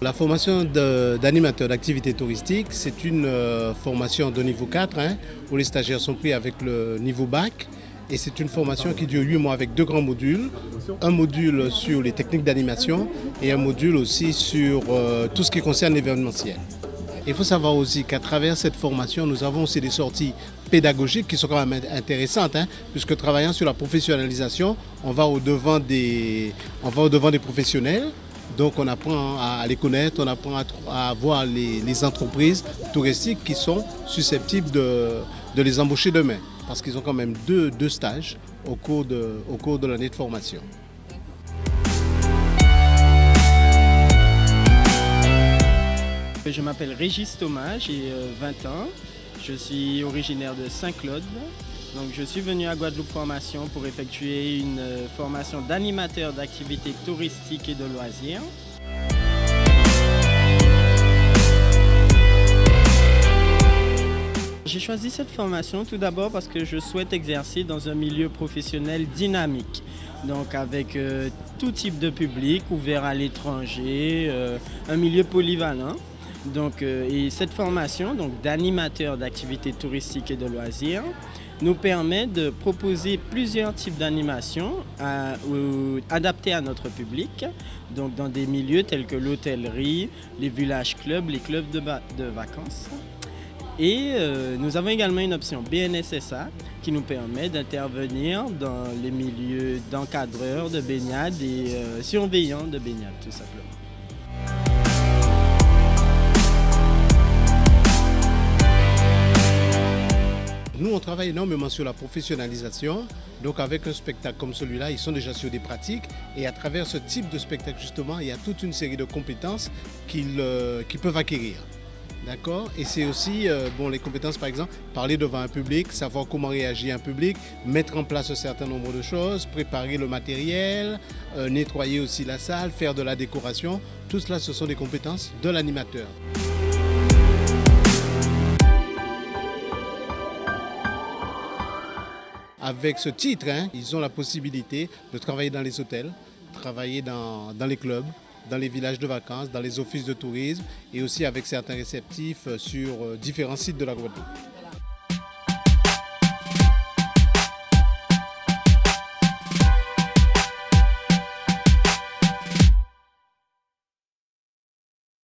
La formation d'animateur d'activité touristique, c'est une euh, formation de niveau 4 hein, où les stagiaires sont pris avec le niveau bac. Et c'est une formation qui dure 8 mois avec deux grands modules. Un module sur les techniques d'animation et un module aussi sur euh, tout ce qui concerne l'événementiel. Il faut savoir aussi qu'à travers cette formation, nous avons aussi des sorties pédagogiques qui sont quand même intéressantes, hein, puisque travaillant sur la professionnalisation, on va au-devant des, on va au -devant des professionnels, donc on apprend à les connaître, on apprend à, voir les, entreprises touristiques qui sont susceptibles de, les embaucher demain, parce qu'ils ont quand même deux, stages au cours de, au cours de l'année de formation. Je m'appelle Régis Thomas, j'ai 20 euh, ans. Je suis originaire de Saint-Claude. Donc je suis venu à Guadeloupe Formation pour effectuer une euh, formation d'animateur d'activités touristiques et de loisirs. J'ai choisi cette formation tout d'abord parce que je souhaite exercer dans un milieu professionnel dynamique, donc avec euh, tout type de public, ouvert à l'étranger, un milieu polyvalent. Donc, euh, et cette formation d'animateur d'activités touristiques et de loisirs nous permet de proposer plusieurs types d'animations adaptées à notre public, donc dans des milieux tels que l'hôtellerie, les villages clubs, les clubs de, vacances. Et euh, nous avons également une option BNSSA qui nous permet d'intervenir dans les milieux d'encadreurs de baignade et euh, surveillants de baignade tout simplement. Nous, on travaille énormément sur la professionnalisation. Donc avec un spectacle comme celui-là, ils sont déjà sur des pratiques. Et à travers ce type de spectacle, justement, il y a toute une série de compétences qu'ils euh, peuvent acquérir. D'accord? Et c'est aussi, euh, les compétences, par exemple, parler devant un public, savoir comment réagir un public, mettre en place un certain nombre de choses, préparer le matériel, euh, nettoyer aussi la salle, faire de la décoration. Tout cela, ce sont des compétences de l'animateur. Avec ce titre, hein, ils ont la possibilité de travailler dans les hôtels, travailler dans, les clubs, dans les villages de vacances, dans les offices de tourisme et aussi avec certains réceptifs sur euh, différents sites de la Guadeloupe.